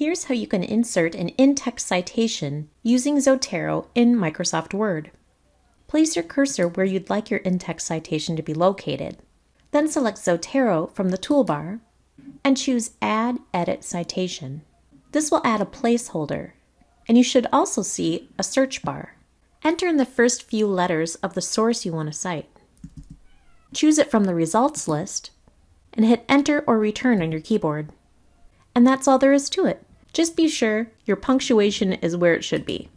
Here's how you can insert an in-text citation using Zotero in Microsoft Word. Place your cursor where you'd like your in-text citation to be located. Then select Zotero from the toolbar and choose Add Edit Citation. This will add a placeholder, and you should also see a search bar. Enter in the first few letters of the source you want to cite. Choose it from the results list and hit Enter or Return on your keyboard. And that's all there is to it. Just be sure your punctuation is where it should be.